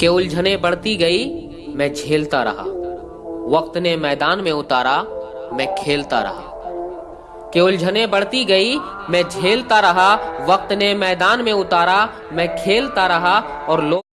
के उलझने बढ़ती गई, मैं झेलता रहा। वक्त ने मैदान में उतारा, मैं खेलता रहा। के उलझने बढ़ती गई, मैं झेलता रहा। वक्त ने मैदान में उतारा, मैं खेलता रहा और लोग